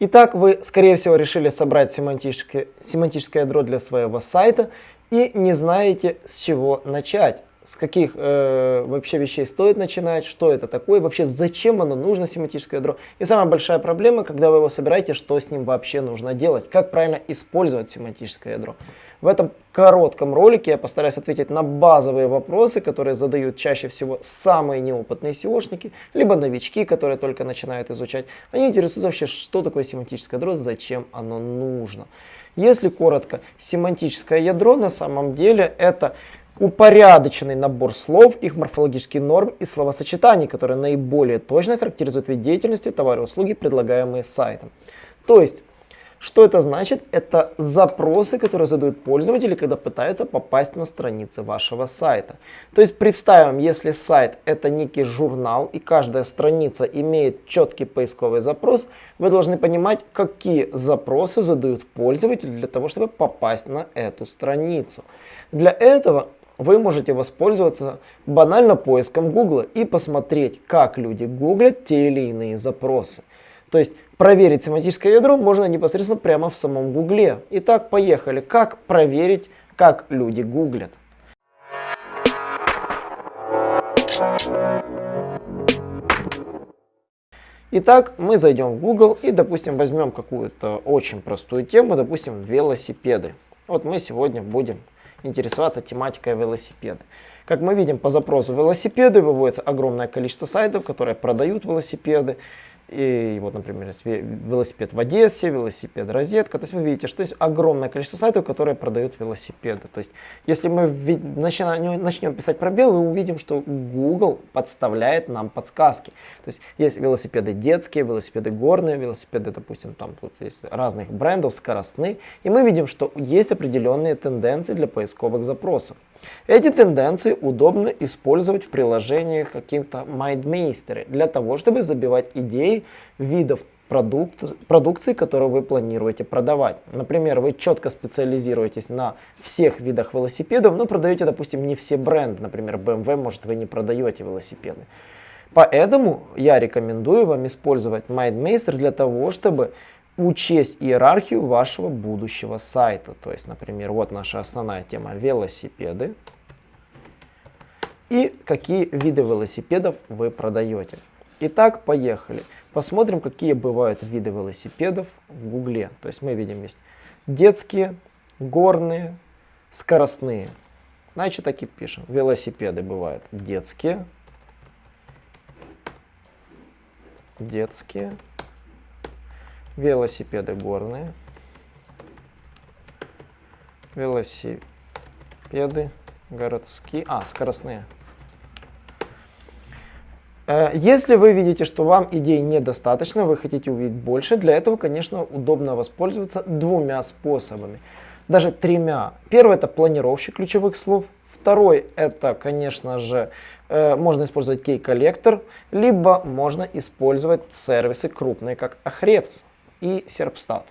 Итак, вы, скорее всего, решили собрать семантическое, семантическое ядро для своего сайта и не знаете, с чего начать с каких э, вообще вещей стоит начинать, что это такое, вообще зачем оно нужно, семантическое ядро. И самая большая проблема, когда вы его собираете, что с ним вообще нужно делать, как правильно использовать семантическое ядро. В этом коротком ролике я постараюсь ответить на базовые вопросы, которые задают чаще всего самые неопытные SEOшники, либо новички, которые только начинают изучать. Они интересуются вообще, что такое семантическое ядро, зачем оно нужно. Если коротко, семантическое ядро на самом деле это упорядоченный набор слов, их морфологический норм и словосочетаний, которые наиболее точно характеризуют вид деятельности, товары и услуги, предлагаемые сайтом. То есть, что это значит? Это запросы, которые задают пользователи, когда пытаются попасть на страницы вашего сайта. То есть представим, если сайт это некий журнал и каждая страница имеет четкий поисковый запрос, вы должны понимать, какие запросы задают пользователи для того, чтобы попасть на эту страницу. Для этого вы можете воспользоваться банально поиском Google и посмотреть, как люди гуглят те или иные запросы. То есть проверить семантическое ядро можно непосредственно прямо в самом Гугле. Итак, поехали. Как проверить, как люди гуглят? Итак, мы зайдем в Google и, допустим, возьмем какую-то очень простую тему, допустим, велосипеды. Вот мы сегодня будем интересоваться тематикой велосипеда. Как мы видим по запросу велосипеды выводится огромное количество сайтов, которые продают велосипеды. И вот, например, велосипед в Одессе, велосипед розетка. То есть вы видите, что есть огромное количество сайтов, которые продают велосипеды. То есть если мы начнем писать пробел, мы увидим, что Google подставляет нам подсказки. То есть есть велосипеды детские, велосипеды горные, велосипеды, допустим, там тут есть разных брендов, скоростные. И мы видим, что есть определенные тенденции для поисковых запросов. Эти тенденции удобно использовать в приложениях каким-то MindMeister для того, чтобы забивать идеи видов продукт, продукции, которую вы планируете продавать. Например, вы четко специализируетесь на всех видах велосипедов, но продаете, допустим, не все бренды. Например, BMW, может, вы не продаете велосипеды. Поэтому я рекомендую вам использовать MindMeister для того, чтобы учесть иерархию вашего будущего сайта. То есть, например, вот наша основная тема велосипеды. И какие виды велосипедов вы продаете. Итак, поехали. Посмотрим, какие бывают виды велосипедов в Гугле. То есть мы видим есть детские, горные, скоростные. Значит, так и пишем. Велосипеды бывают детские, детские, велосипеды горные, велосипеды городские, а, скоростные. Э, если вы видите, что вам идей недостаточно, вы хотите увидеть больше, для этого, конечно, удобно воспользоваться двумя способами, даже тремя. Первый это планировщик ключевых слов, Второй это, конечно же, э, можно использовать кей-коллектор, либо можно использовать сервисы крупные, как Ahrefs и Serpstat.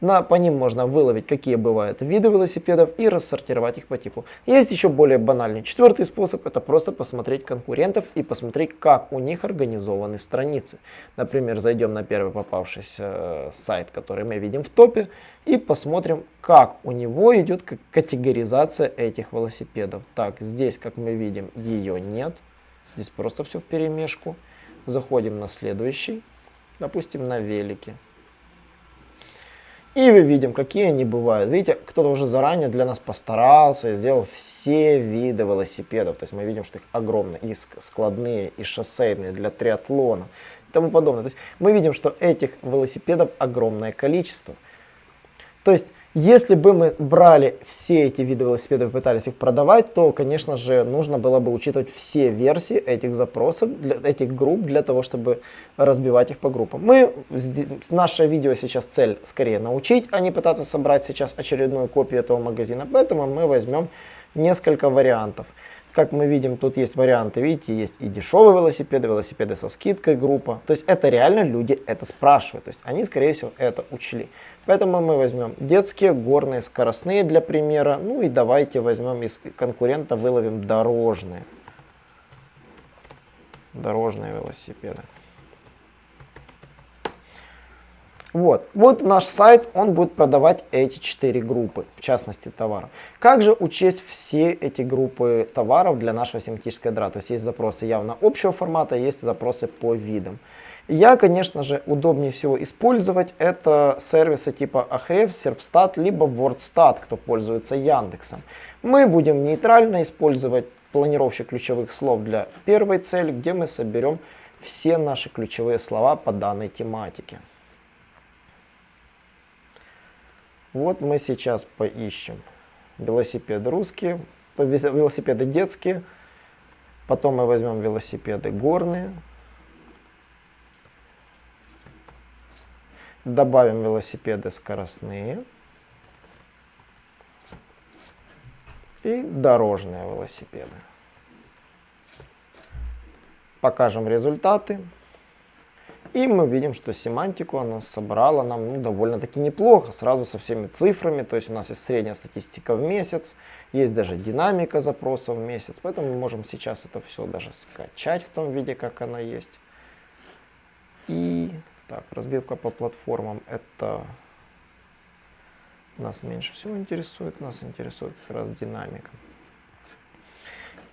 На, по ним можно выловить, какие бывают виды велосипедов и рассортировать их по типу. Есть еще более банальный четвертый способ, это просто посмотреть конкурентов и посмотреть, как у них организованы страницы. Например, зайдем на первый попавшийся э, сайт, который мы видим в топе, и посмотрим, как у него идет категоризация этих велосипедов. Так, здесь, как мы видим, ее нет. Здесь просто все в перемешку. Заходим на следующий, допустим, на велике. И мы видим, какие они бывают. Видите, кто-то уже заранее для нас постарался и сделал все виды велосипедов. То есть мы видим, что их огромно. И складные, и шоссейные для триатлона и тому подобное. То есть мы видим, что этих велосипедов огромное количество. То есть если бы мы брали все эти виды велосипедов и пытались их продавать, то, конечно же, нужно было бы учитывать все версии этих запросов, для, этих групп, для того, чтобы разбивать их по группам. Мы, наше видео сейчас цель скорее научить, а не пытаться собрать сейчас очередную копию этого магазина. Поэтому мы возьмем несколько вариантов. Как мы видим, тут есть варианты, видите, есть и дешевые велосипеды, велосипеды со скидкой группа. То есть это реально люди это спрашивают, то есть они, скорее всего, это учли. Поэтому мы возьмем детские, горные, скоростные для примера. Ну и давайте возьмем из конкурента, выловим дорожные. Дорожные велосипеды. Вот, вот наш сайт, он будет продавать эти четыре группы, в частности товаров. Как же учесть все эти группы товаров для нашего семантического ядра? То есть есть запросы явно общего формата, есть запросы по видам. Я, конечно же, удобнее всего использовать это сервисы типа Ahrefs, Serpstat, либо WordStat, кто пользуется Яндексом. Мы будем нейтрально использовать планировщик ключевых слов для первой цели, где мы соберем все наши ключевые слова по данной тематике. Вот мы сейчас поищем велосипеды русские, велосипеды детские, потом мы возьмем велосипеды горные, добавим велосипеды скоростные и дорожные велосипеды. Покажем результаты. И мы видим, что семантику она собрала нам ну, довольно-таки неплохо, сразу со всеми цифрами. То есть у нас есть средняя статистика в месяц, есть даже динамика запросов в месяц. Поэтому мы можем сейчас это все даже скачать в том виде, как оно есть. И так, разбивка по платформам это нас меньше всего интересует, нас интересует как раз динамика.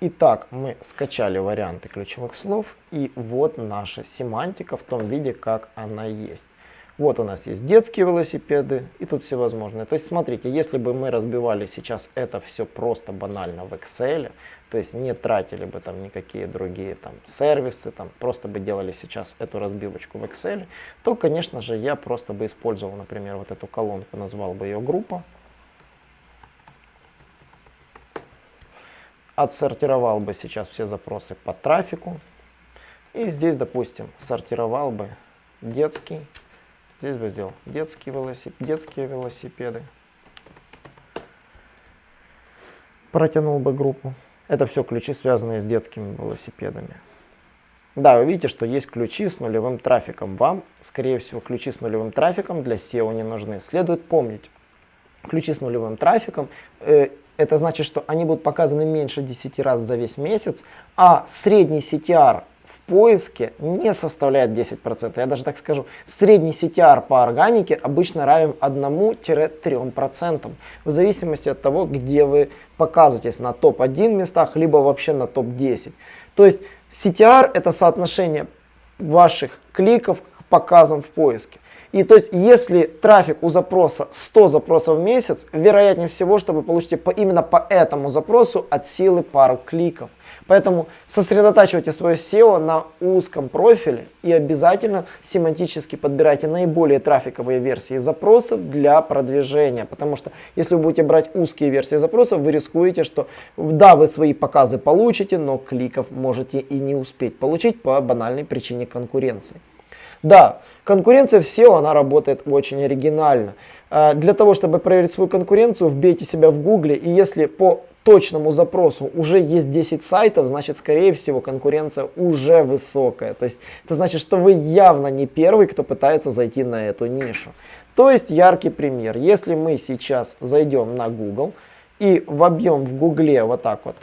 Итак, мы скачали варианты ключевых слов, и вот наша семантика в том виде, как она есть. Вот у нас есть детские велосипеды, и тут всевозможные. То есть, смотрите, если бы мы разбивали сейчас это все просто банально в Excel, то есть не тратили бы там никакие другие там сервисы, там просто бы делали сейчас эту разбивочку в Excel, то, конечно же, я просто бы использовал, например, вот эту колонку, назвал бы ее группа, отсортировал бы сейчас все запросы по трафику. И здесь, допустим, сортировал бы детский. Здесь бы сделал детские, велосип... детские велосипеды. Протянул бы группу. Это все ключи, связанные с детскими велосипедами. Да, вы видите, что есть ключи с нулевым трафиком. Вам, скорее всего, ключи с нулевым трафиком для SEO не нужны. Следует помнить, ключи с нулевым трафиком э, это значит, что они будут показаны меньше 10 раз за весь месяц, а средний CTR в поиске не составляет 10%. Я даже так скажу, средний CTR по органике обычно равен 1-3%, в зависимости от того, где вы показываетесь, на топ-1 местах, либо вообще на топ-10. То есть CTR это соотношение ваших кликов к показам в поиске. И то есть, если трафик у запроса 100 запросов в месяц, вероятнее всего, чтобы получить по, именно по этому запросу от силы пару кликов. Поэтому сосредотачивайте свое SEO на узком профиле и обязательно семантически подбирайте наиболее трафиковые версии запросов для продвижения. Потому что если вы будете брать узкие версии запросов, вы рискуете, что да, вы свои показы получите, но кликов можете и не успеть получить по банальной причине конкуренции. Да, конкуренция в SEO, она работает очень оригинально. А, для того, чтобы проверить свою конкуренцию, вбейте себя в гугле, и если по точному запросу уже есть 10 сайтов, значит, скорее всего, конкуренция уже высокая. То есть, это значит, что вы явно не первый, кто пытается зайти на эту нишу. То есть, яркий пример. Если мы сейчас зайдем на Google и вобьем в Гугле вот так вот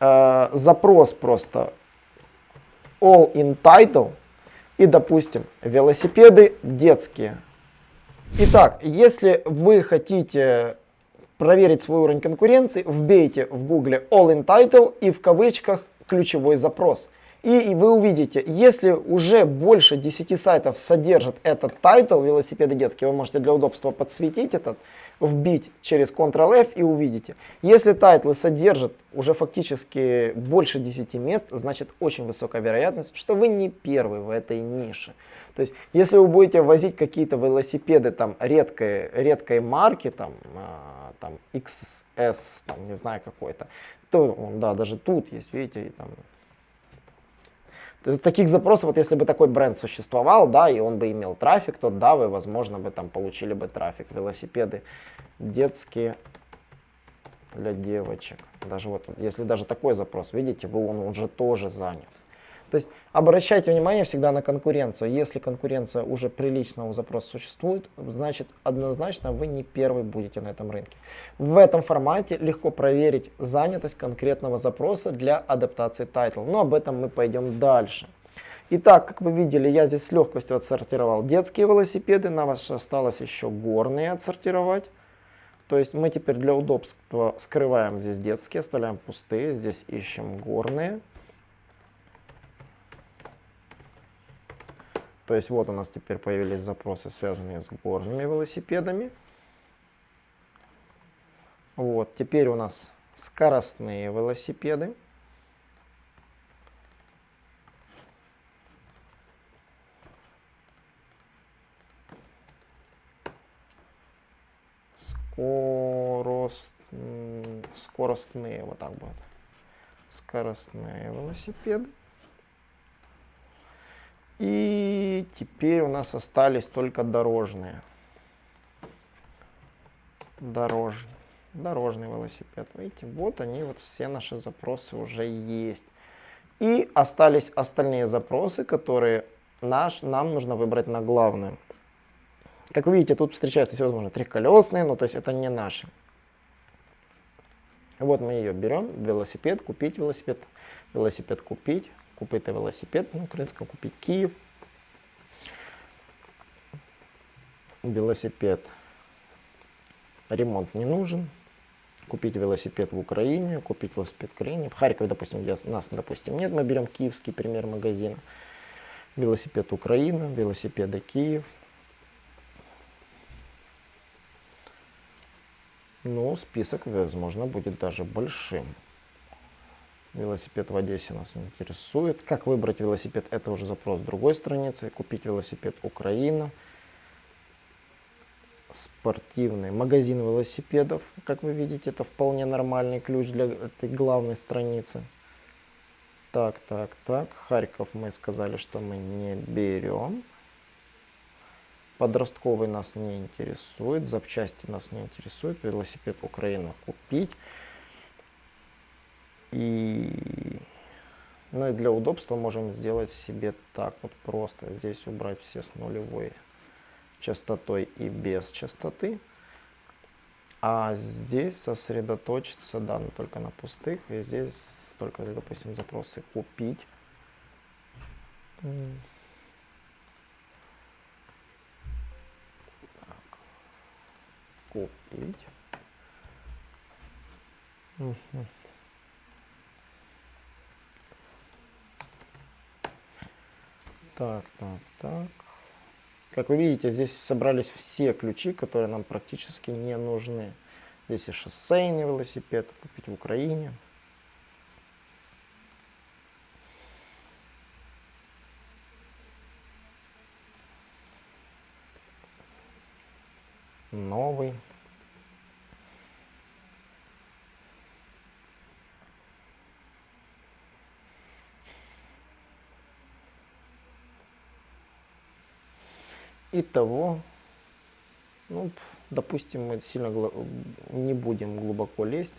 э, запрос просто all in title, и, допустим, велосипеды детские. Итак, если вы хотите проверить свой уровень конкуренции, вбейте в гугле all in title и в кавычках ключевой запрос. И вы увидите, если уже больше 10 сайтов содержат этот title велосипеды детские, вы можете для удобства подсветить этот, вбить через Ctrl-F и увидите. Если тайтлы содержат уже фактически больше 10 мест, значит очень высокая вероятность, что вы не первый в этой нише. То есть, если вы будете возить какие-то велосипеды там редкой, редкой марки, там, а, там XS, там, не знаю какой-то, то, да, даже тут есть, видите, там таких запросов, вот если бы такой бренд существовал, да, и он бы имел трафик, то да, вы, возможно, бы там получили бы трафик. Велосипеды детские для девочек. Даже вот, если даже такой запрос, видите, он уже тоже занят. То есть обращайте внимание всегда на конкуренцию. Если конкуренция уже прилично у запроса существует, значит однозначно вы не первый будете на этом рынке. В этом формате легко проверить занятость конкретного запроса для адаптации title. Но об этом мы пойдем дальше. Итак, как вы видели, я здесь с легкостью отсортировал детские велосипеды. Нам осталось еще горные отсортировать. То есть мы теперь для удобства скрываем здесь детские, оставляем пустые. Здесь ищем горные. То есть вот у нас теперь появились запросы, связанные с горными велосипедами. Вот, теперь у нас скоростные велосипеды. скорост, скоростные, вот так вот, скоростные велосипеды. И теперь у нас остались только дорожные. Дорож, дорожный велосипед. Видите, вот они, вот все наши запросы уже есть. И остались остальные запросы, которые наш, нам нужно выбрать на главную. Как вы видите, тут встречаются всевозможные трехколесные, но то есть это не наши. Вот мы ее берем, велосипед, купить велосипед, велосипед купить, купить велосипед, на украинском купить Киев, велосипед, ремонт не нужен, купить велосипед в Украине, купить велосипед в Украине. В Харькове, допустим, где нас, допустим, нет, мы берем киевский пример магазина. Велосипед Украина, велосипеды Киев, Ну, список, возможно, будет даже большим. Велосипед в Одессе нас интересует. Как выбрать велосипед, это уже запрос другой страницы. Купить велосипед Украина. Спортивный магазин велосипедов. Как вы видите, это вполне нормальный ключ для этой главной страницы. Так, так, так. Харьков мы сказали, что мы не берем. Подростковый нас не интересует, запчасти нас не интересует, велосипед Украина купить. И, ну и для удобства можем сделать себе так вот просто. Здесь убрать все с нулевой частотой и без частоты. А здесь сосредоточиться, да, но только на пустых. И здесь только, допустим, запросы купить купить. Угу. Так, так, так. Как вы видите, здесь собрались все ключи, которые нам практически не нужны. Здесь и шоссейный велосипед, купить в Украине. новый. Итого, ну, допустим, мы сильно не будем глубоко лезть.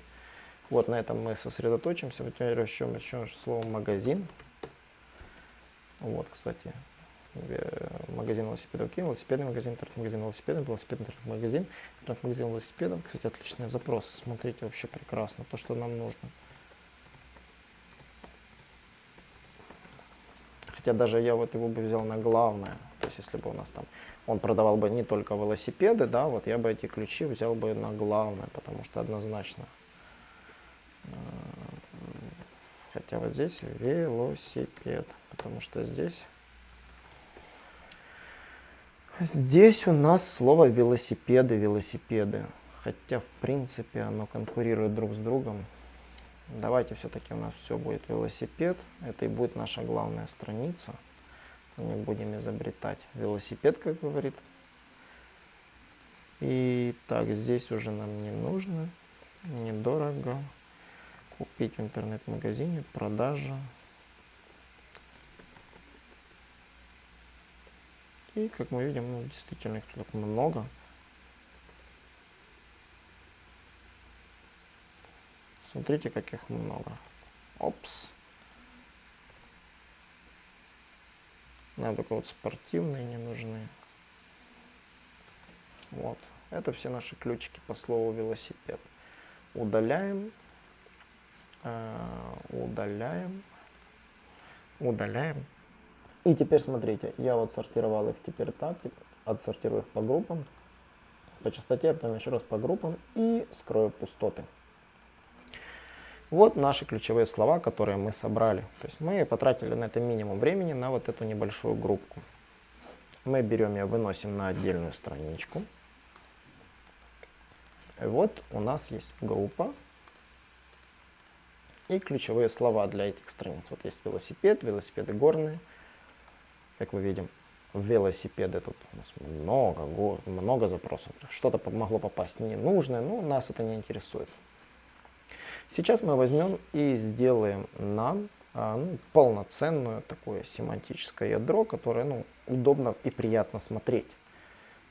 Вот на этом мы сосредоточимся. Теперь еще, еще слово магазин. Вот, кстати, магазин велосипедов Киев, велосипедный магазин, интернет-магазин велосипедов, велосипедный интернет-магазин, интернет-магазин велосипедов. Кстати, отличные запросы. Смотрите, вообще прекрасно. То, что нам нужно. Хотя даже я вот его бы взял на главное. Есть, если бы у нас там, он продавал бы не только велосипеды, да, вот я бы эти ключи взял бы на главное, потому что однозначно. Э, хотя вот здесь велосипед, потому что здесь Здесь у нас слово велосипеды, велосипеды. Хотя, в принципе, оно конкурирует друг с другом. Давайте все-таки у нас все будет велосипед. Это и будет наша главная страница. Не будем изобретать велосипед, как говорит. И так, здесь уже нам не нужно. Недорого. Купить в интернет-магазине, продажа. И, как мы видим, ну, действительно их тут много. Смотрите, каких много. Опс. Нам только вот спортивные не нужны. Вот. Это все наши ключики по слову велосипед. Удаляем. Э, удаляем. Удаляем. И теперь смотрите, я вот сортировал их теперь так, отсортирую их по группам, по частоте, а потом еще раз по группам и скрою пустоты. Вот наши ключевые слова, которые мы собрали. То есть мы потратили на это минимум времени на вот эту небольшую группку. Мы берем ее, выносим на отдельную страничку. И вот у нас есть группа и ключевые слова для этих страниц. Вот есть велосипед, велосипеды горные. Как мы видим, велосипеды тут у нас много, много запросов. Что-то могло попасть ненужное, но нас это не интересует. Сейчас мы возьмем и сделаем нам а, ну, полноценное такое семантическое ядро, которое ну, удобно и приятно смотреть.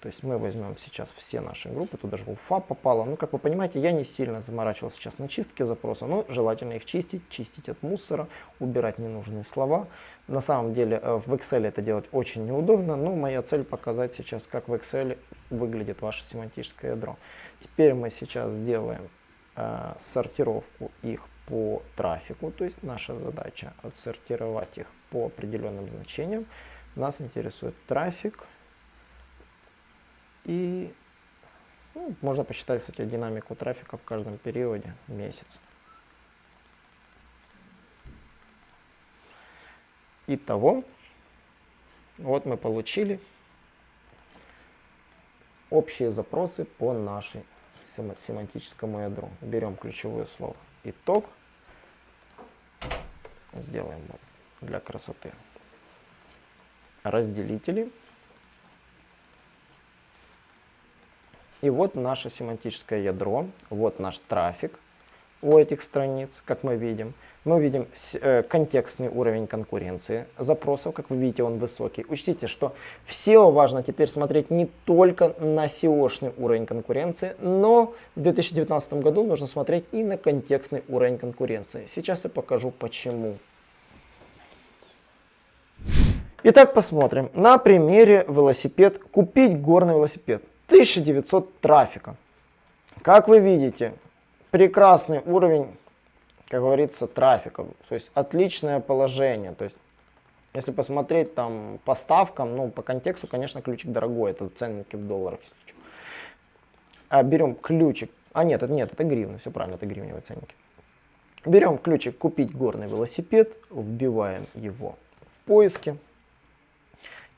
То есть мы возьмем сейчас все наши группы, тут даже уфа попала. Ну, как вы понимаете, я не сильно заморачивался сейчас на чистке запроса, но желательно их чистить, чистить от мусора, убирать ненужные слова. На самом деле э, в Excel это делать очень неудобно, но моя цель показать сейчас, как в Excel выглядит ваше семантическое ядро. Теперь мы сейчас сделаем э, сортировку их по трафику, то есть наша задача отсортировать их по определенным значениям. Нас интересует трафик, и ну, можно посчитать, кстати, динамику трафика в каждом периоде месяца. Итого, вот мы получили общие запросы по нашей семантическому ядру. Берем ключевое слово итог, сделаем вот для красоты разделители. И вот наше семантическое ядро, вот наш трафик у этих страниц, как мы видим. Мы видим э, контекстный уровень конкуренции запросов, как вы видите, он высокий. Учтите, что в SEO важно теперь смотреть не только на SEO-шный уровень конкуренции, но в 2019 году нужно смотреть и на контекстный уровень конкуренции. Сейчас я покажу почему. Итак, посмотрим на примере велосипед. Купить горный велосипед. 1900 трафика. Как вы видите, прекрасный уровень, как говорится, трафика. То есть отличное положение. То есть если посмотреть там по ставкам, ну по контексту, конечно, ключик дорогой. Это ценники в долларах, если что. А берем ключик. А нет, это нет, это гривны. Все правильно, это гривневые ценники. Берем ключик «Купить горный велосипед», вбиваем его в поиске.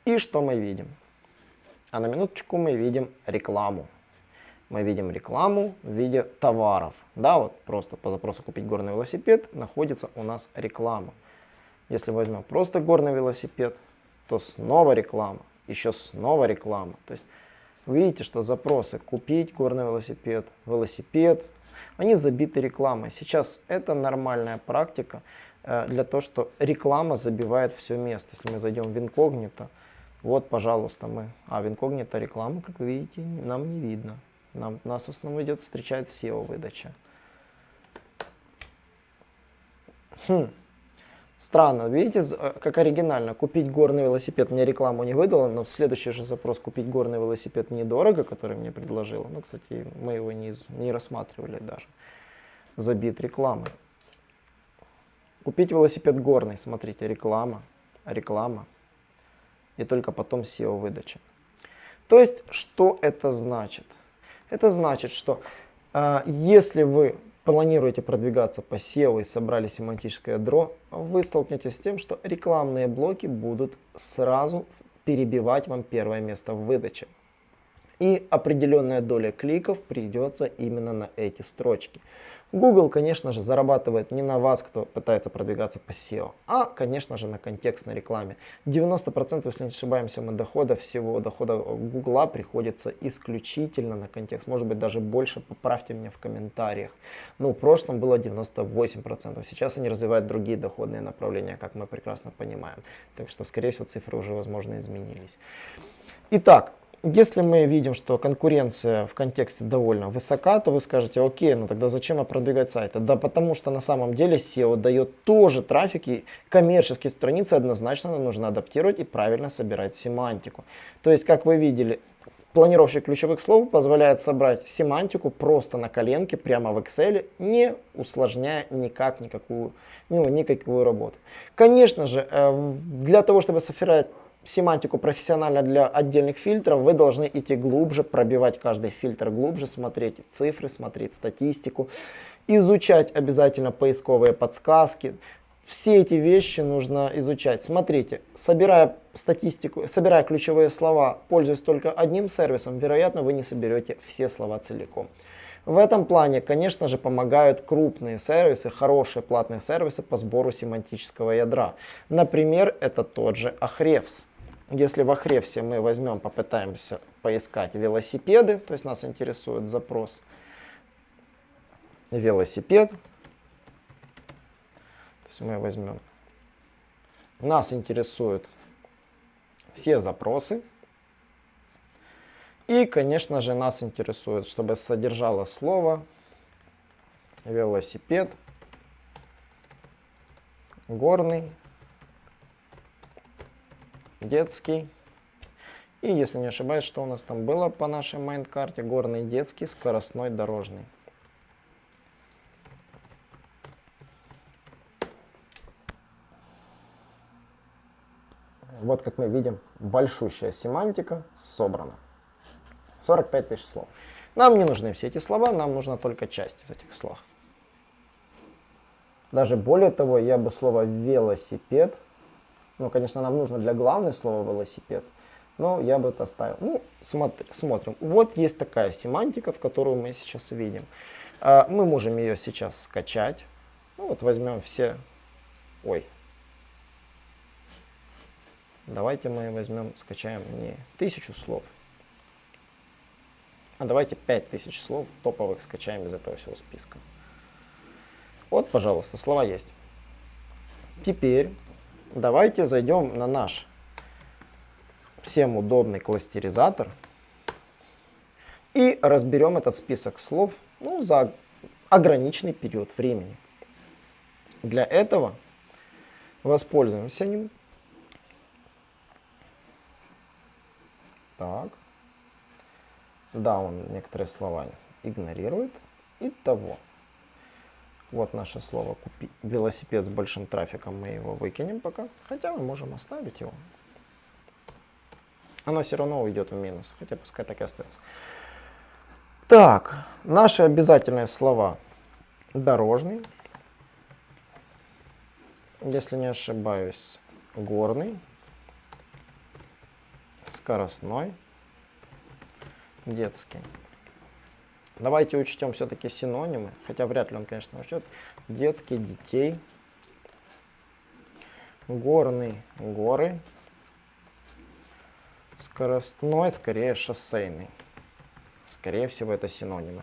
И что мы видим? А на минуточку мы видим рекламу. Мы видим рекламу в виде товаров. Да, вот просто по запросу купить горный велосипед находится у нас реклама. Если возьмем просто горный велосипед, то снова реклама, еще снова реклама. То есть видите, что запросы купить горный велосипед, велосипед, они забиты рекламой. Сейчас это нормальная практика э, для того, что реклама забивает все место. Если мы зайдем в инкогнито, вот, пожалуйста, мы. А в инкогнито реклама, как видите, нам не видно. Нам, нас в основном идет, встречает SEO-выдача. Хм. Странно, видите, э, как оригинально. Купить горный велосипед мне рекламу не выдало, но следующий же запрос купить горный велосипед недорого, который мне предложила. Ну, кстати, мы его не, не рассматривали даже. Забит рекламой. Купить велосипед горный, смотрите, реклама, реклама и только потом SEO-выдача. То есть, что это значит? Это значит, что э, если вы планируете продвигаться по SEO и собрали семантическое ядро, вы столкнетесь с тем, что рекламные блоки будут сразу перебивать вам первое место в выдаче. И определенная доля кликов придется именно на эти строчки. Google, конечно же, зарабатывает не на вас, кто пытается продвигаться по SEO, а, конечно же, на контекстной рекламе. 90%, если не ошибаемся, мы дохода всего, дохода Google приходится исключительно на контекст. Может быть, даже больше, поправьте меня в комментариях. Но в прошлом было 98%. Сейчас они развивают другие доходные направления, как мы прекрасно понимаем. Так что, скорее всего, цифры уже, возможно, изменились. Итак, если мы видим, что конкуренция в контексте довольно высока, то вы скажете, окей, ну тогда зачем продвигать сайты? Да потому что на самом деле SEO дает тоже трафик, и коммерческие страницы однозначно нужно адаптировать и правильно собирать семантику. То есть, как вы видели, Планировщик ключевых слов позволяет собрать семантику просто на коленке, прямо в Excel, не усложняя никак никакую, ну, никакую работу. Конечно же, э, для того, чтобы собирать семантику профессионально для отдельных фильтров, вы должны идти глубже, пробивать каждый фильтр глубже, смотреть цифры, смотреть статистику, изучать обязательно поисковые подсказки, все эти вещи нужно изучать. Смотрите, собирая статистику, собирая ключевые слова, пользуясь только одним сервисом, вероятно, вы не соберете все слова целиком. В этом плане, конечно же, помогают крупные сервисы, хорошие платные сервисы по сбору семантического ядра. Например, это тот же Ahrefs. Если в Ahrefs мы возьмем, попытаемся поискать велосипеды, то есть нас интересует запрос велосипед, есть мы возьмем. Нас интересуют все запросы. И, конечно же, нас интересует, чтобы содержало слово велосипед, горный, детский. И, если не ошибаюсь, что у нас там было по нашей mind-карте, горный, детский, скоростной, дорожный. Вот как мы видим, большущая семантика собрана. 45 тысяч слов. Нам не нужны все эти слова, нам нужна только часть из этих слов. Даже более того, я бы слово велосипед, ну, конечно, нам нужно для главного слова велосипед, но я бы это оставил. Ну, смотри, смотрим. Вот есть такая семантика, в которую мы сейчас видим. А, мы можем ее сейчас скачать. Ну, вот возьмем все... Ой, Давайте мы возьмем, скачаем не тысячу слов, а давайте 5000 слов топовых скачаем из этого всего списка. Вот, пожалуйста, слова есть. Теперь давайте зайдем на наш всем удобный кластеризатор и разберем этот список слов ну, за ограниченный период времени. Для этого воспользуемся ним Так. Да, он некоторые слова игнорирует. Итого. Вот наше слово купить. Велосипед с большим трафиком мы его выкинем пока. Хотя мы можем оставить его. Оно все равно уйдет в минус. Хотя пускай так и остается. Так, наши обязательные слова. Дорожный. Если не ошибаюсь, горный скоростной, детский. Давайте учтем все-таки синонимы, хотя вряд ли он, конечно, учтет. Детский, детей, горный, горы, скоростной, скорее шоссейный. Скорее всего, это синонимы.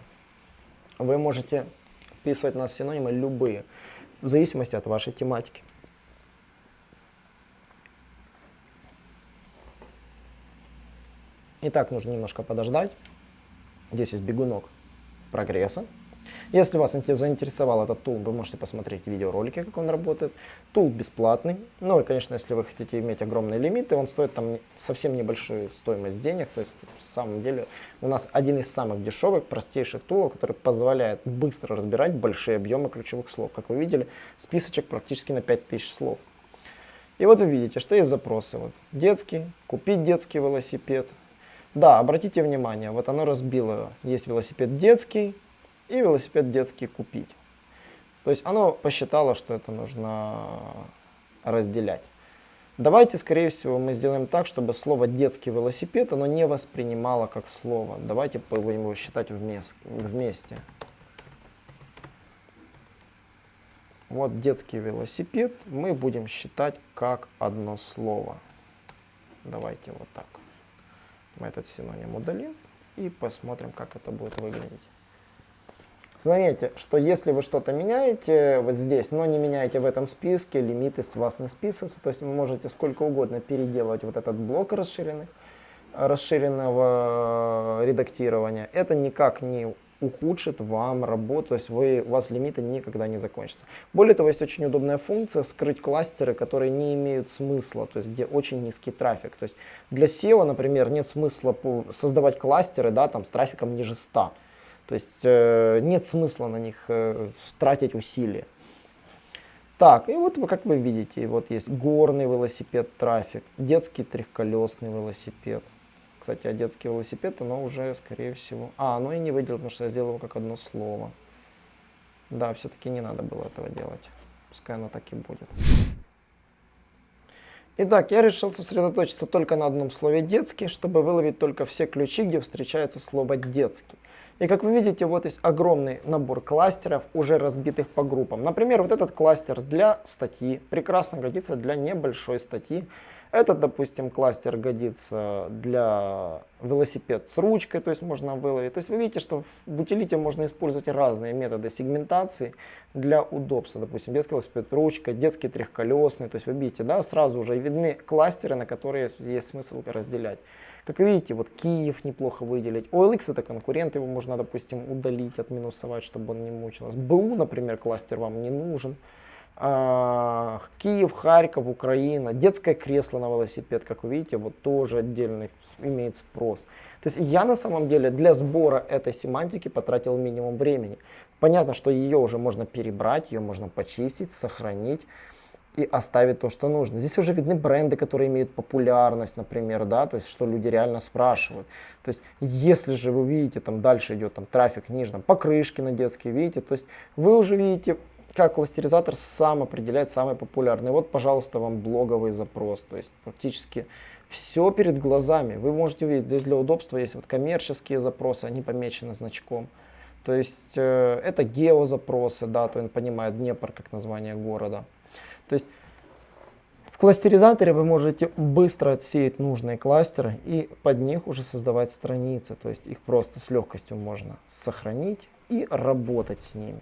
Вы можете вписывать у нас синонимы любые, в зависимости от вашей тематики. Итак, нужно немножко подождать. Здесь есть бегунок прогресса. Если вас заинтересовал этот тул, вы можете посмотреть видеоролики, как он работает. Тул бесплатный. Ну и, конечно, если вы хотите иметь огромные лимиты, он стоит там совсем небольшую стоимость денег. То есть, в самом деле, у нас один из самых дешевых, простейших тулов, который позволяет быстро разбирать большие объемы ключевых слов. Как вы видели, списочек практически на 5000 слов. И вот вы видите, что есть запросы. Вот, детский, купить детский велосипед, да, обратите внимание, вот оно разбило. Есть велосипед детский и велосипед детский купить. То есть оно посчитало, что это нужно разделять. Давайте, скорее всего, мы сделаем так, чтобы слово «детский велосипед» оно не воспринимало как слово. Давайте будем его считать вместе. Вот детский велосипед мы будем считать как одно слово. Давайте вот так. Мы этот синоним удалим и посмотрим, как это будет выглядеть. Заметьте, что если вы что-то меняете вот здесь, но не меняете в этом списке, лимиты с вас не списываются, то есть вы можете сколько угодно переделывать вот этот блок расширенных, расширенного редактирования. Это никак не ухудшит вам работу, то есть вы, у вас лимиты никогда не закончатся. Более того, есть очень удобная функция скрыть кластеры, которые не имеют смысла, то есть где очень низкий трафик. То есть для SEO, например, нет смысла создавать кластеры да, там, с трафиком ниже 100. То есть э, нет смысла на них э, тратить усилия. Так, и вот как вы видите, вот есть горный велосипед трафик, детский трехколесный велосипед. Кстати, детский велосипед, оно уже, скорее всего... А, оно и не выделил, потому что я сделал его как одно слово. Да, все-таки не надо было этого делать. Пускай оно так и будет. Итак, я решил сосредоточиться только на одном слове «детский», чтобы выловить только все ключи, где встречается слово «детский». И как вы видите, вот есть огромный набор кластеров, уже разбитых по группам. Например, вот этот кластер для статьи прекрасно годится для небольшой статьи. Этот, допустим, кластер годится для велосипед с ручкой, то есть можно выловить. То есть вы видите, что в утилите можно использовать разные методы сегментации для удобства. Допустим, детский велосипед ручка, детский трехколесный. То есть вы видите, да, сразу уже видны кластеры, на которые есть смысл разделять. Как видите, вот Киев неплохо выделить. OLX это конкурент, его можно, допустим, удалить, отминусовать, чтобы он не мучился. БУ, например, кластер вам не нужен. Киев, Харьков, Украина, детское кресло на велосипед, как вы видите, вот тоже отдельный имеет спрос. То есть я на самом деле для сбора этой семантики потратил минимум времени. Понятно, что ее уже можно перебрать, ее можно почистить, сохранить и оставить то, что нужно. Здесь уже видны бренды, которые имеют популярность, например, да, то есть что люди реально спрашивают. То есть если же вы видите, там дальше идет там трафик ниже, там покрышки на детские, видите, то есть вы уже видите, как кластеризатор сам определяет самый популярный. Вот, пожалуйста, вам блоговый запрос, то есть практически все перед глазами. Вы можете увидеть, здесь для удобства есть вот коммерческие запросы, они помечены значком. То есть э, это геозапросы, да, то он понимает Днепр как название города. То есть в кластеризаторе вы можете быстро отсеять нужные кластеры и под них уже создавать страницы. То есть их просто с легкостью можно сохранить и работать с ними.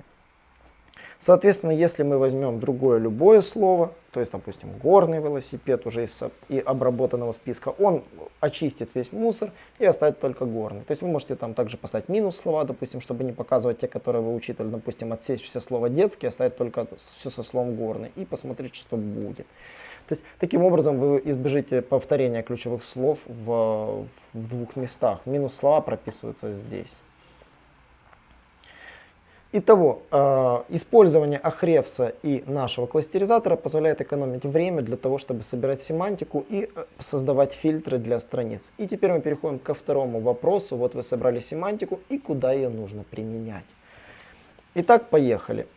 Соответственно, если мы возьмем другое любое слово, то есть, допустим, горный велосипед уже из и обработанного списка, он очистит весь мусор и оставит только горный. То есть вы можете там также поставить минус слова, допустим, чтобы не показывать те, которые вы учитывали, допустим, отсечь все слова детский, оставить только все со словом горный и посмотреть, что будет. То есть таким образом вы избежите повторения ключевых слов в, в двух местах. Минус слова прописываются здесь. Итого, э, использование Ahrefs и нашего кластеризатора позволяет экономить время для того, чтобы собирать семантику и э, создавать фильтры для страниц. И теперь мы переходим ко второму вопросу. Вот вы собрали семантику и куда ее нужно применять. Итак, поехали.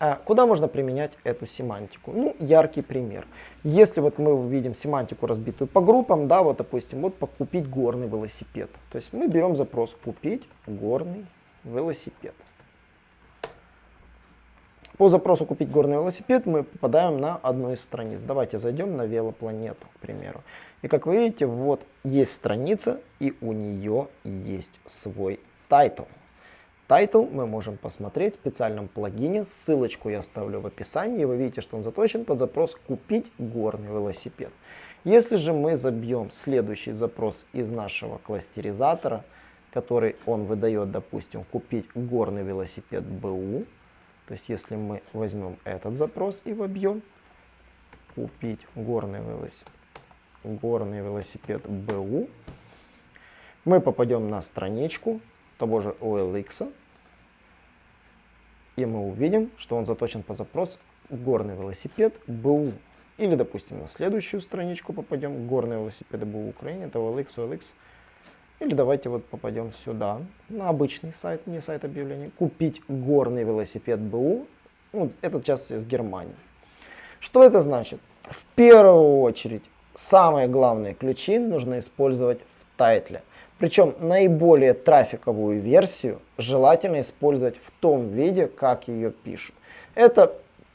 А куда можно применять эту семантику? Ну, яркий пример. Если вот мы увидим семантику, разбитую по группам, да, вот, допустим, вот покупить горный велосипед. То есть мы берем запрос «купить горный велосипед». По запросу «Купить горный велосипед» мы попадаем на одну из страниц. Давайте зайдем на велопланету, к примеру. И как вы видите, вот есть страница, и у нее есть свой title. Title мы можем посмотреть в специальном плагине. Ссылочку я оставлю в описании. Вы видите, что он заточен под запрос «Купить горный велосипед». Если же мы забьем следующий запрос из нашего кластеризатора, который он выдает, допустим, «Купить горный велосипед БУ», то есть если мы возьмем этот запрос и вобьем, купить горный велосипед, горный велосипед БУ, мы попадем на страничку того же OLX, и мы увидим, что он заточен по запросу горный велосипед БУ. Или, допустим, на следующую страничку попадем, горный велосипед БУ Украине, это OLX, OLX, или давайте вот попадем сюда, на обычный сайт, не сайт объявлений. Купить горный велосипед БУ. Ну, этот часть из Германии. Что это значит? В первую очередь, самые главные ключи нужно использовать в тайтле. Причем наиболее трафиковую версию желательно использовать в том виде, как ее пишут. Это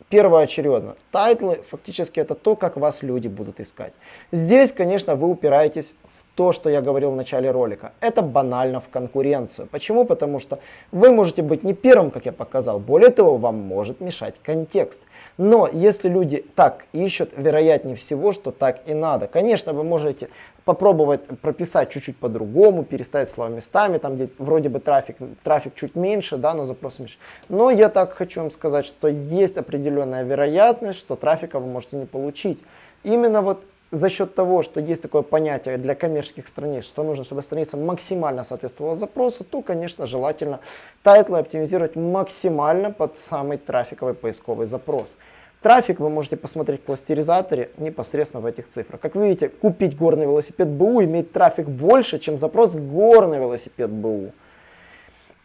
первоочередно. Тайтлы фактически это то, как вас люди будут искать. Здесь, конечно, вы упираетесь то, что я говорил в начале ролика. Это банально в конкуренцию. Почему? Потому что вы можете быть не первым, как я показал. Более того, вам может мешать контекст. Но если люди так ищут, вероятнее всего, что так и надо. Конечно, вы можете попробовать прописать чуть-чуть по-другому, переставить слова местами, там где вроде бы трафик, трафик чуть меньше, да, но запрос меньше. Но я так хочу вам сказать, что есть определенная вероятность, что трафика вы можете не получить. Именно вот за счет того, что есть такое понятие для коммерческих страниц, что нужно, чтобы страница максимально соответствовала запросу, то, конечно, желательно тайтлы оптимизировать максимально под самый трафиковый поисковый запрос. Трафик вы можете посмотреть в кластеризаторе непосредственно в этих цифрах. Как видите, купить горный велосипед БУ имеет трафик больше, чем запрос горный велосипед БУ.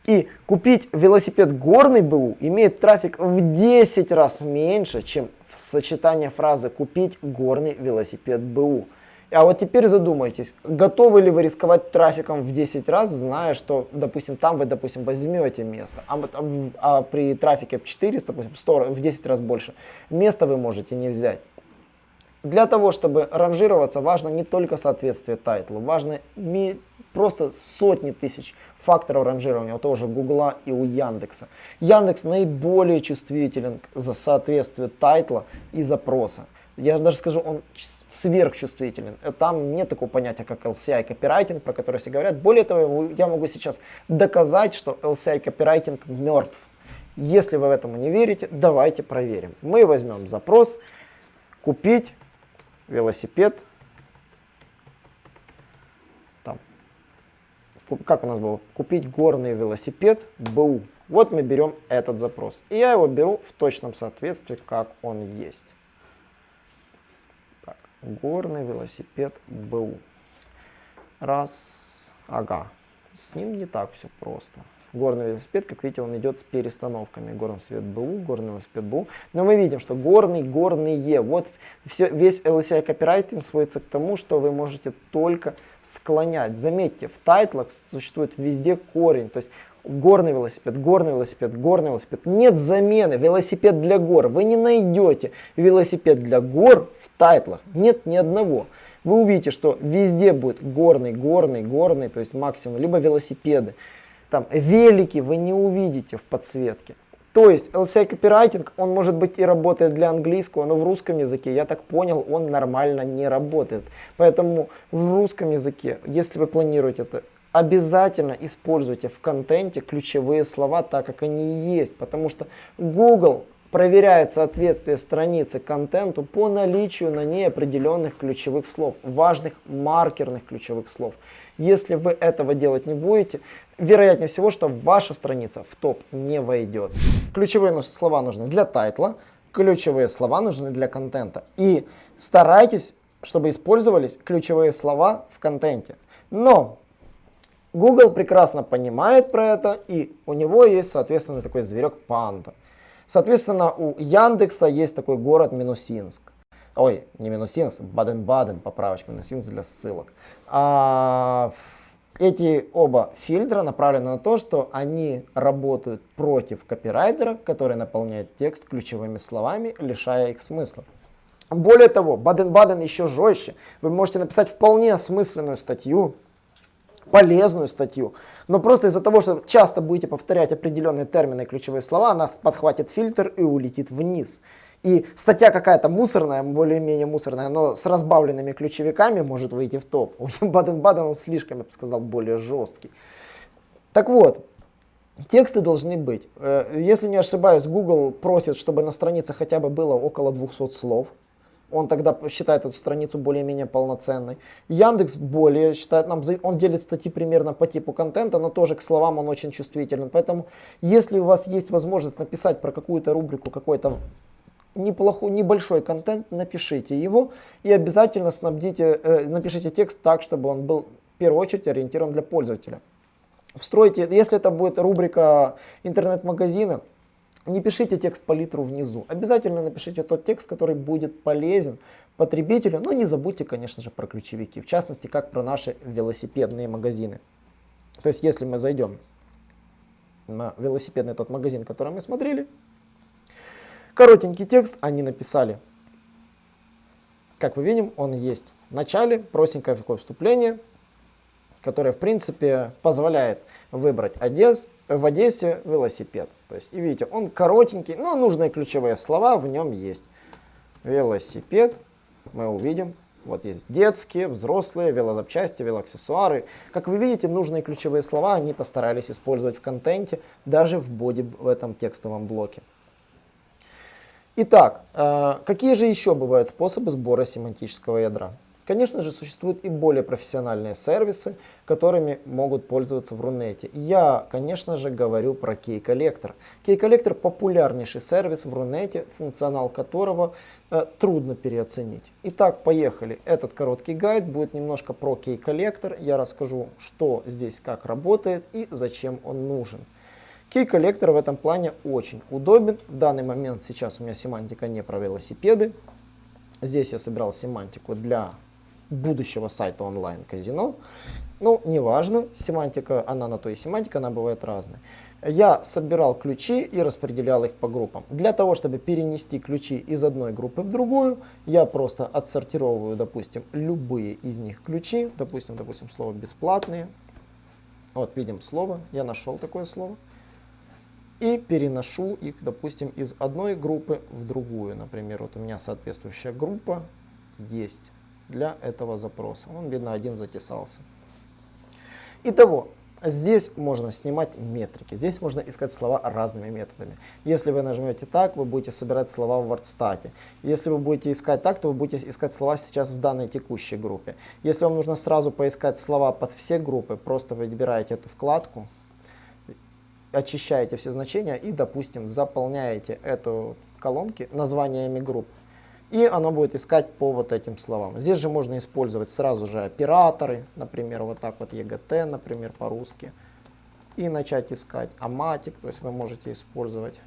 И купить велосипед горный БУ имеет трафик в 10 раз меньше, чем сочетание фразы «купить горный велосипед БУ». А вот теперь задумайтесь, готовы ли вы рисковать трафиком в 10 раз, зная, что, допустим, там вы, допустим, возьмете место, а, а, а при трафике в 400, допустим, 100, в 10 раз больше, место вы можете не взять. Для того, чтобы ранжироваться, важно не только соответствие тайтлу, важно просто сотни тысяч факторов ранжирования у того же Гугла и у Яндекса. Яндекс наиболее чувствителен за соответствие тайтла и запроса. Я даже скажу, он сверхчувствителен. Там нет такого понятия, как LCI копирайтинг, про который все говорят. Более того, я могу сейчас доказать, что LCI копирайтинг мертв. Если вы в этом не верите, давайте проверим. Мы возьмем запрос «Купить велосипед как у нас было, купить горный велосипед БУ. Вот мы берем этот запрос. И я его беру в точном соответствии, как он есть. Так, горный велосипед БУ. Раз, ага, с ним не так все просто горный велосипед, как видите, он идет с перестановками. Горный свет БУ, горный велосипед БУ. Но мы видим, что горный, горные. Вот все, весь LCI копирайтинг сводится к тому, что вы можете только склонять. Заметьте, в тайтлах существует везде корень. То есть горный велосипед, горный велосипед, горный велосипед. Нет замены. Велосипед для гор. Вы не найдете велосипед для гор в тайтлах. Нет ни одного. Вы увидите, что везде будет горный, горный, горный, то есть максимум, либо велосипеды. Там велики вы не увидите в подсветке. То есть LCI копирайтинг, он может быть и работает для английского, но в русском языке, я так понял, он нормально не работает. Поэтому в русском языке, если вы планируете это, обязательно используйте в контенте ключевые слова так, как они есть. Потому что Google проверяет соответствие страницы контенту по наличию на ней определенных ключевых слов, важных маркерных ключевых слов. Если вы этого делать не будете, вероятнее всего, что ваша страница в топ не войдет. Ключевые слова нужны для тайтла, ключевые слова нужны для контента. И старайтесь, чтобы использовались ключевые слова в контенте. Но Google прекрасно понимает про это, и у него есть, соответственно, такой зверек панда. Соответственно, у Яндекса есть такой город Минусинск. Ой, не Минусинск, Баден-Баден, поправочка, Минусинск для ссылок. А, эти оба фильтра направлены на то, что они работают против копирайтера, который наполняет текст ключевыми словами, лишая их смысла. Более того, Баден-Баден еще жестче. Вы можете написать вполне осмысленную статью, полезную статью. Но просто из-за того, что часто будете повторять определенные термины и ключевые слова, она подхватит фильтр и улетит вниз. И статья какая-то мусорная, более-менее мусорная, но с разбавленными ключевиками может выйти в топ. У Баден-Баден он слишком, я бы сказал, более жесткий. Так вот, тексты должны быть. Э, если не ошибаюсь, Google просит, чтобы на странице хотя бы было около 200 слов он тогда считает эту страницу более-менее полноценной. Яндекс более считает, нам, он делит статьи примерно по типу контента, но тоже к словам он очень чувствителен. Поэтому, если у вас есть возможность написать про какую-то рубрику какой-то неплохой, небольшой контент, напишите его и обязательно снабдите, э, напишите текст так, чтобы он был в первую очередь ориентирован для пользователя. Встройте, если это будет рубрика интернет-магазина, не пишите текст по литру внизу. Обязательно напишите тот текст, который будет полезен потребителю. Но не забудьте, конечно же, про ключевики. В частности, как про наши велосипедные магазины. То есть, если мы зайдем на велосипедный тот магазин, который мы смотрели, коротенький текст они написали. Как мы видим, он есть. В начале простенькое такое вступление, которая, в принципе, позволяет выбрать Одесс, в Одессе велосипед. То есть, и видите, он коротенький, но нужные ключевые слова в нем есть. Велосипед, мы увидим. Вот есть детские, взрослые, велозапчасти, велоаксессуары. Как вы видите, нужные ключевые слова они постарались использовать в контенте, даже в боди в этом текстовом блоке. Итак, э, какие же еще бывают способы сбора семантического ядра? Конечно же, существуют и более профессиональные сервисы, которыми могут пользоваться в Рунете. Я, конечно же, говорю про Key Collector. Key Collector популярнейший сервис в Рунете, функционал которого э, трудно переоценить. Итак, поехали. Этот короткий гайд будет немножко про Key Collector. Я расскажу, что здесь как работает и зачем он нужен. Collector в этом плане очень удобен. В данный момент сейчас у меня семантика не про велосипеды. Здесь я собирал семантику для будущего сайта онлайн-казино. Ну, неважно, семантика, она на то и семантика, она бывает разная. Я собирал ключи и распределял их по группам. Для того, чтобы перенести ключи из одной группы в другую, я просто отсортировываю, допустим, любые из них ключи. Допустим, допустим, слово «бесплатные». Вот, видим слово, я нашел такое слово. И переношу их, допустим, из одной группы в другую. Например, вот у меня соответствующая группа есть для этого запроса. Он, видно, один затесался. Итого, здесь можно снимать метрики, здесь можно искать слова разными методами. Если вы нажмете так, вы будете собирать слова в WordStat. Если вы будете искать так, то вы будете искать слова сейчас в данной текущей группе. Если вам нужно сразу поискать слова под все группы, просто выбираете эту вкладку, очищаете все значения и, допустим, заполняете эту колонки названиями групп и оно будет искать по вот этим словам. Здесь же можно использовать сразу же операторы, например, вот так вот EGT, например, по-русски, и начать искать аматик, то есть вы можете использовать.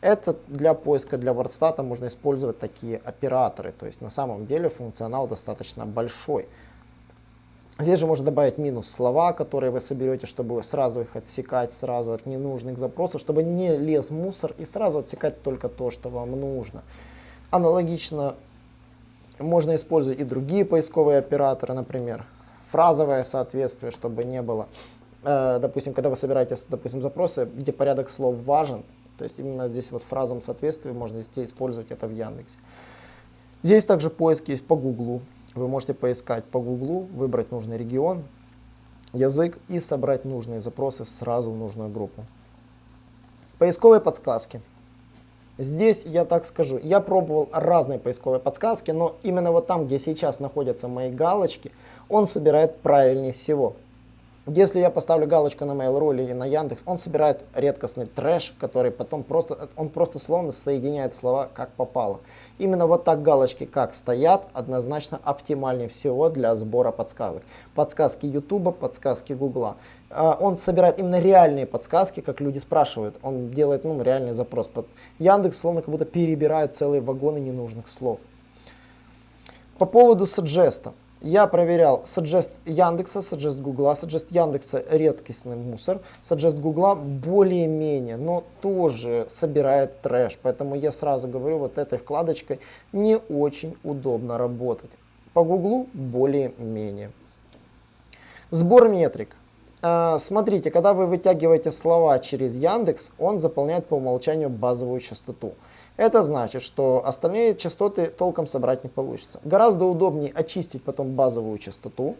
Это для поиска для WordStat можно использовать такие операторы, то есть на самом деле функционал достаточно большой. Здесь же можно добавить минус слова, которые вы соберете, чтобы сразу их отсекать сразу от ненужных запросов, чтобы не лез мусор и сразу отсекать только то, что вам нужно. Аналогично можно использовать и другие поисковые операторы, например, фразовое соответствие, чтобы не было, э, допустим, когда вы собираете, допустим, запросы, где порядок слов важен, то есть именно здесь вот фразом соответствия можно использовать это в Яндексе. Здесь также поиск есть по Гуглу. Вы можете поискать по Гуглу, выбрать нужный регион, язык и собрать нужные запросы сразу в нужную группу. Поисковые подсказки. Здесь я так скажу, я пробовал разные поисковые подсказки, но именно вот там, где сейчас находятся мои галочки, он собирает правильнее всего. Если я поставлю галочку на Mail.ru или на Яндекс, он собирает редкостный трэш, который потом просто, он просто словно соединяет слова как попало. Именно вот так галочки как стоят, однозначно оптимальнее всего для сбора подсказок. Подсказки YouTube, подсказки Google. А, он собирает именно реальные подсказки, как люди спрашивают. Он делает ну, реальный запрос. Яндекс словно как будто перебирает целые вагоны ненужных слов. По поводу саджеста. Я проверял Suggest Яндекса, Suggest Гугла. Suggest Яндекса редкостный мусор. Suggest Гугла более-менее, но тоже собирает трэш. Поэтому я сразу говорю, вот этой вкладочкой не очень удобно работать. По Гуглу более-менее. Сбор метрик. А, смотрите, когда вы вытягиваете слова через Яндекс, он заполняет по умолчанию базовую частоту. Это значит, что остальные частоты толком собрать не получится. Гораздо удобнее очистить потом базовую частоту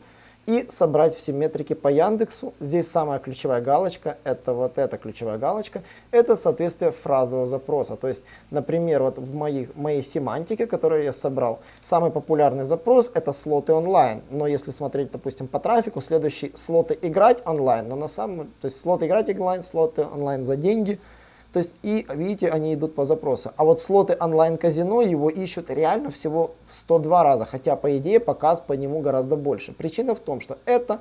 и собрать все метрики по Яндексу. Здесь самая ключевая галочка, это вот эта ключевая галочка, это соответствие фразового запроса. То есть, например, вот в моих, моей семантике, которую я собрал, самый популярный запрос это слоты онлайн. Но если смотреть, допустим, по трафику, следующий слоты играть онлайн, но на самом, то есть слоты играть онлайн, слоты онлайн за деньги – то есть, и видите, они идут по запросу. А вот слоты онлайн-казино его ищут реально всего в 102 раза, хотя по идее показ по нему гораздо больше. Причина в том, что это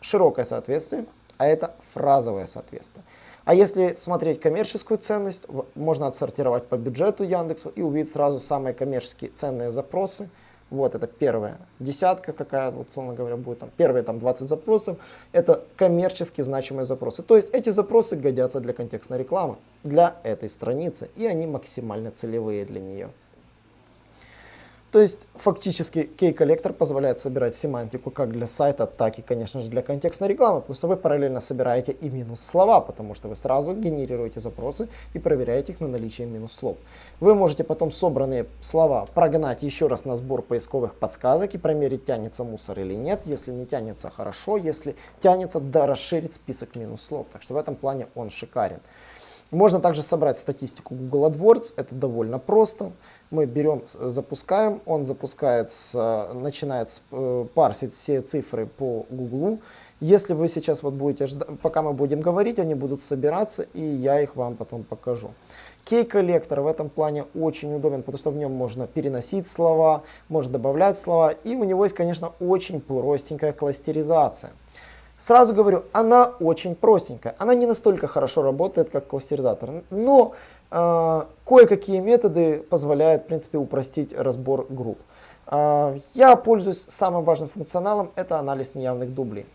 широкое соответствие, а это фразовое соответствие. А если смотреть коммерческую ценность, можно отсортировать по бюджету Яндексу и увидеть сразу самые коммерческие ценные запросы – вот это первая десятка какая, вот, условно говоря, будет там первые там 20 запросов. Это коммерчески значимые запросы. То есть эти запросы годятся для контекстной рекламы, для этой страницы, и они максимально целевые для нее. То есть фактически кей-коллектор позволяет собирать семантику как для сайта, так и, конечно же, для контекстной рекламы, что вы параллельно собираете и минус слова, потому что вы сразу генерируете запросы и проверяете их на наличие минус слов. Вы можете потом собранные слова прогнать еще раз на сбор поисковых подсказок и промерить, тянется мусор или нет. Если не тянется, хорошо. Если тянется, да, расширить список минус слов. Так что в этом плане он шикарен. Можно также собрать статистику Google AdWords, это довольно просто. Мы берем, запускаем, он запускается, начинает э, парсить все цифры по Google. Если вы сейчас вот будете ждать, пока мы будем говорить, они будут собираться, и я их вам потом покажу. Кей-коллектор в этом плане очень удобен, потому что в нем можно переносить слова, можно добавлять слова, и у него есть, конечно, очень простенькая кластеризация. Сразу говорю, она очень простенькая. Она не настолько хорошо работает, как кластеризатор. Но э, кое-какие методы позволяют, в принципе, упростить разбор групп. Э, я пользуюсь самым важным функционалом, это анализ неявных дублей.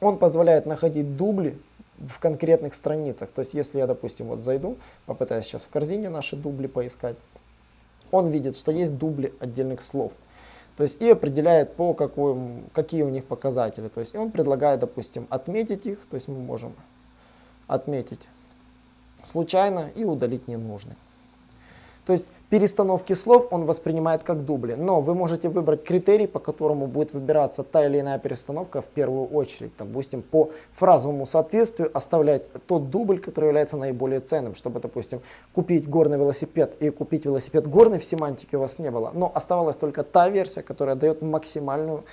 Он позволяет находить дубли в конкретных страницах. То есть, если я, допустим, вот зайду, попытаюсь сейчас в корзине наши дубли поискать, он видит, что есть дубли отдельных слов. То есть и определяет по какой, какие у них показатели. То есть он предлагает, допустим, отметить их, то есть мы можем отметить случайно и удалить ненужный. То есть перестановки слов он воспринимает как дубли. Но вы можете выбрать критерий, по которому будет выбираться та или иная перестановка в первую очередь. Допустим, по фразовому соответствию оставлять тот дубль, который является наиболее ценным. Чтобы, допустим, купить горный велосипед и купить велосипед горный в семантике у вас не было. Но оставалась только та версия, которая дает максимальную,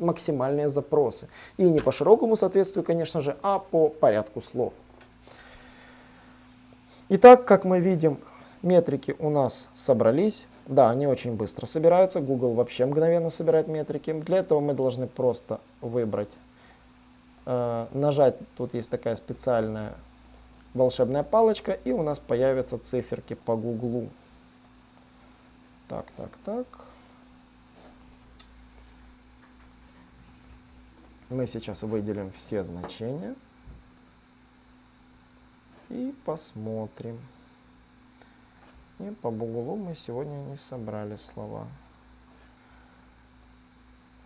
максимальные запросы. И не по широкому соответствию, конечно же, а по порядку слов. Итак, как мы видим, Метрики у нас собрались. Да, они очень быстро собираются. Google вообще мгновенно собирает метрики. Для этого мы должны просто выбрать, э, нажать, тут есть такая специальная волшебная палочка, и у нас появятся циферки по Google. Так, так, так. Мы сейчас выделим все значения и посмотрим. Нет, по Бугулу мы сегодня не собрали слова.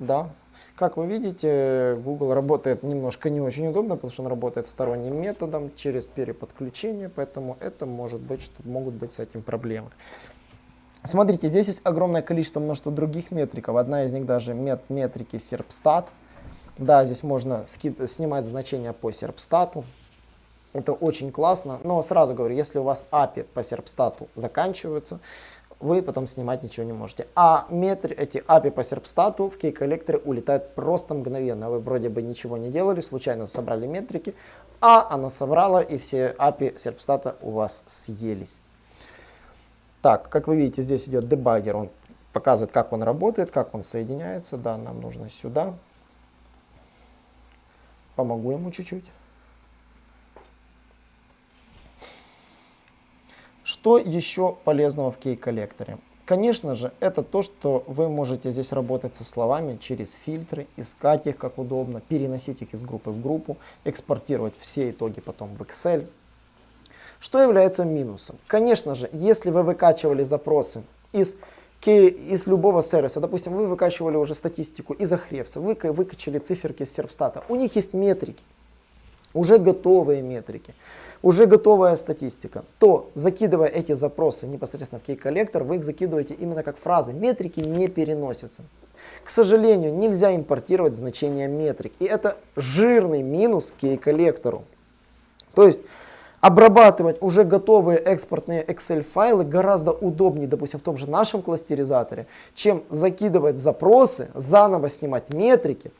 Да, как вы видите, Google работает немножко не очень удобно, потому что он работает сторонним методом через переподключение, поэтому это может быть, что могут быть с этим проблемы. Смотрите, здесь есть огромное количество множества других метриков. Одна из них даже мет метрики Serpstat. Да, здесь можно снимать значения по Serpstat. Это очень классно, но сразу говорю, если у вас API по серпстату заканчиваются, вы потом снимать ничего не можете. А метр, эти API по серпстату в кей-коллекторе улетают просто мгновенно. Вы вроде бы ничего не делали, случайно собрали метрики, а оно собрало и все API серпстата у вас съелись. Так, как вы видите, здесь идет дебаггер, он показывает, как он работает, как он соединяется. Да, нам нужно сюда. Помогу ему чуть-чуть. Что еще полезного в кей-коллекторе? Конечно же, это то, что вы можете здесь работать со словами через фильтры, искать их как удобно, переносить их из группы в группу, экспортировать все итоги потом в Excel. Что является минусом? Конечно же, если вы выкачивали запросы из, из любого сервиса, допустим, вы выкачивали уже статистику из Ahrefs, вы выкачали циферки из Сервстата, у них есть метрики, уже готовые метрики уже готовая статистика, то закидывая эти запросы непосредственно в кей-коллектор, вы их закидываете именно как фразы. Метрики не переносятся. К сожалению, нельзя импортировать значения метрик. И это жирный минус кей-коллектору. То есть обрабатывать уже готовые экспортные Excel файлы гораздо удобнее, допустим, в том же нашем кластеризаторе, чем закидывать запросы, заново снимать метрики,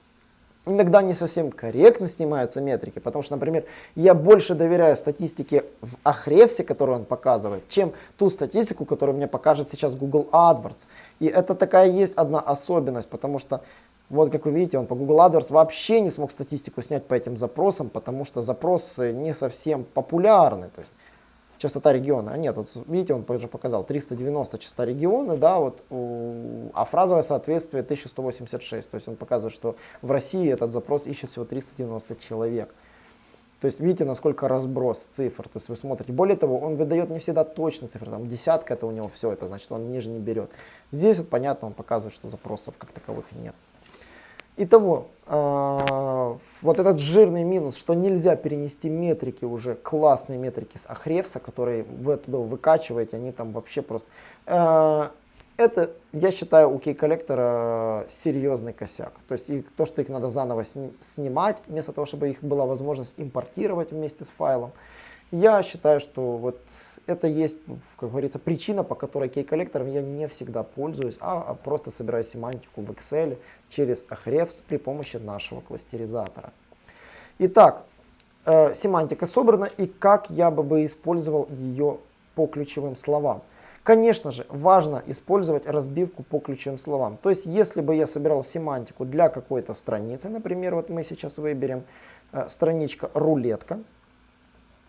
иногда не совсем корректно снимаются метрики, потому что, например, я больше доверяю статистике в Ahrefs, которую он показывает, чем ту статистику, которую мне покажет сейчас Google AdWords. И это такая есть одна особенность, потому что, вот как вы видите, он по Google AdWords вообще не смог статистику снять по этим запросам, потому что запросы не совсем популярны. То есть частота региона. А нет, вот видите, он уже показал 390 частота региона, да, вот, а фразовое соответствие 1186. То есть он показывает, что в России этот запрос ищет всего 390 человек. То есть видите, насколько разброс цифр. То есть вы смотрите. Более того, он выдает не всегда точно цифры. Там десятка это у него все, это значит он ниже не берет. Здесь вот понятно, он показывает, что запросов как таковых нет. Итого, э, вот этот жирный минус, что нельзя перенести метрики уже, классные метрики с Ахревса, которые вы туда выкачиваете, они там вообще просто... Э, это, я считаю, у кей-коллектора серьезный косяк. То есть и то, что их надо заново сни снимать, вместо того, чтобы их была возможность импортировать вместе с файлом. Я считаю, что вот это есть, как говорится, причина, по которой кей-коллектором я не всегда пользуюсь, а, а просто собираю семантику в Excel через Ahrefs при помощи нашего кластеризатора. Итак, э, семантика собрана и как я бы использовал ее по ключевым словам. Конечно же, важно использовать разбивку по ключевым словам. То есть, если бы я собирал семантику для какой-то страницы, например, вот мы сейчас выберем э, страничка рулетка,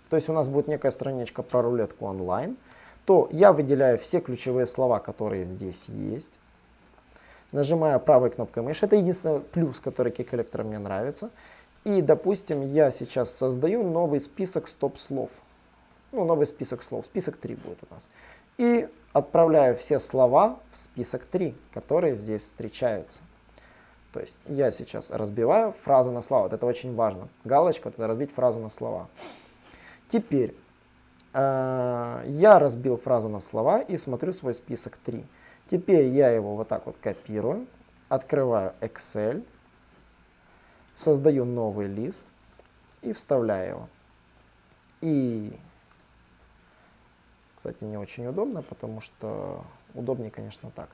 то есть у нас будет некая страничка про рулетку онлайн, то я выделяю все ключевые слова, которые здесь есть. Нажимаю правой кнопкой мыши. Это единственный плюс, который кей-коллектора мне нравится. И, допустим, я сейчас создаю новый список стоп-слов. Ну, новый список слов. Список 3 будет у нас. И отправляю все слова в список 3, которые здесь встречаются. То есть я сейчас разбиваю фразу на слова. Вот это очень важно. Галочка, вот это разбить фразу на слова. Теперь э, я разбил фразу на слова и смотрю свой список 3. Теперь я его вот так вот копирую, открываю Excel, создаю новый лист и вставляю его. И, кстати, не очень удобно, потому что удобнее, конечно, так.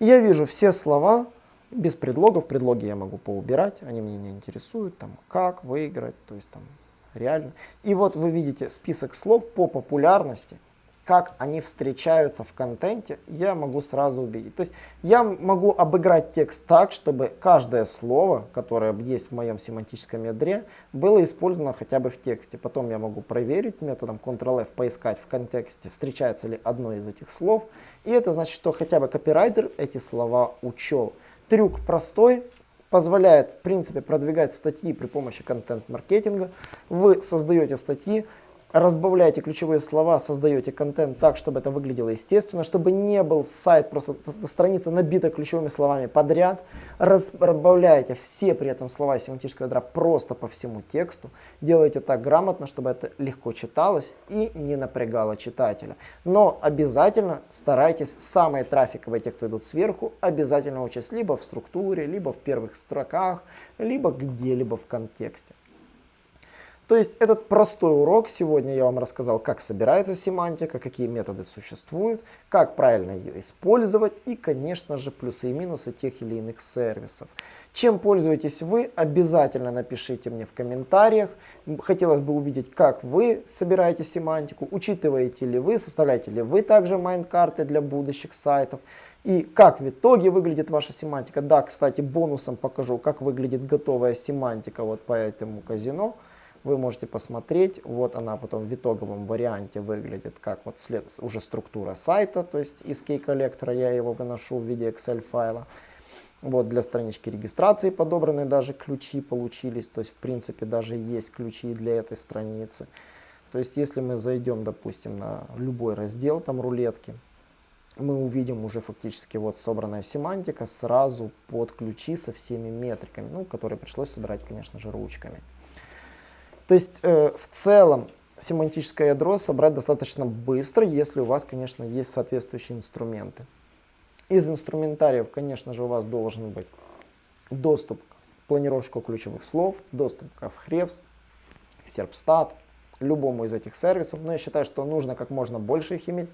Я вижу все слова без предлогов. Предлоги я могу поубирать, они меня не интересуют. Там, как выиграть, то есть там реально. И вот вы видите список слов по популярности, как они встречаются в контенте, я могу сразу увидеть. То есть я могу обыграть текст так, чтобы каждое слово, которое есть в моем семантическом ядре, было использовано хотя бы в тексте. Потом я могу проверить методом Ctrl-F, поискать в контексте, встречается ли одно из этих слов. И это значит, что хотя бы копирайтер эти слова учел. Трюк простой, позволяет, в принципе, продвигать статьи при помощи контент-маркетинга. Вы создаете статьи, разбавляете ключевые слова, создаете контент так, чтобы это выглядело естественно, чтобы не был сайт, просто страница набита ключевыми словами подряд, разбавляете все при этом слова семантического ядра просто по всему тексту, делаете так грамотно, чтобы это легко читалось и не напрягало читателя. Но обязательно старайтесь самые трафиковые, те, кто идут сверху, обязательно учесть либо в структуре, либо в первых строках, либо где-либо в контексте. То есть этот простой урок, сегодня я вам рассказал, как собирается семантика, какие методы существуют, как правильно ее использовать и, конечно же, плюсы и минусы тех или иных сервисов. Чем пользуетесь вы, обязательно напишите мне в комментариях. Хотелось бы увидеть, как вы собираете семантику, учитываете ли вы, составляете ли вы также майнд-карты для будущих сайтов. И как в итоге выглядит ваша семантика. Да, кстати, бонусом покажу, как выглядит готовая семантика вот по этому казино вы можете посмотреть. Вот она потом в итоговом варианте выглядит как вот след, уже структура сайта, то есть из кей-коллектора я его выношу в виде Excel файла. Вот для странички регистрации подобраны даже ключи получились, то есть в принципе даже есть ключи для этой страницы. То есть если мы зайдем, допустим, на любой раздел там рулетки, мы увидим уже фактически вот собранная семантика сразу под ключи со всеми метриками, ну, которые пришлось собирать, конечно же, ручками. То есть э, в целом семантическое ядро собрать достаточно быстро, если у вас, конечно, есть соответствующие инструменты. Из инструментариев, конечно же, у вас должен быть доступ к планировщику ключевых слов, доступ к Ahrefs, Serpstat, любому из этих сервисов. Но я считаю, что нужно как можно больше их иметь.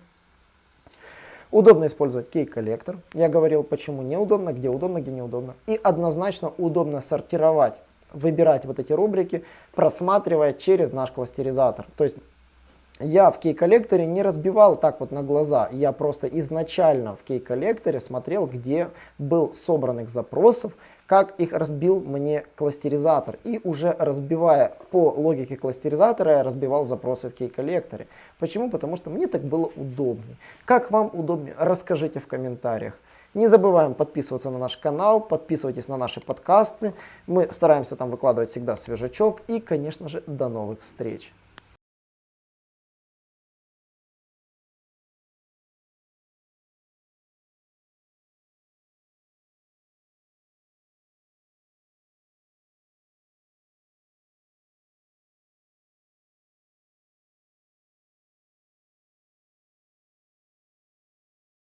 Удобно использовать кей-коллектор. Я говорил, почему неудобно, где удобно, где неудобно. И однозначно удобно сортировать выбирать вот эти рубрики, просматривая через наш кластеризатор. То есть я в кей-коллекторе не разбивал так вот на глаза, я просто изначально в кей-коллекторе смотрел, где был собранных запросов, как их разбил мне кластеризатор. И уже разбивая по логике кластеризатора, я разбивал запросы в кей-коллекторе. Почему? Потому что мне так было удобнее. Как вам удобнее? Расскажите в комментариях. Не забываем подписываться на наш канал, подписывайтесь на наши подкасты. Мы стараемся там выкладывать всегда свежачок. И, конечно же, до новых встреч.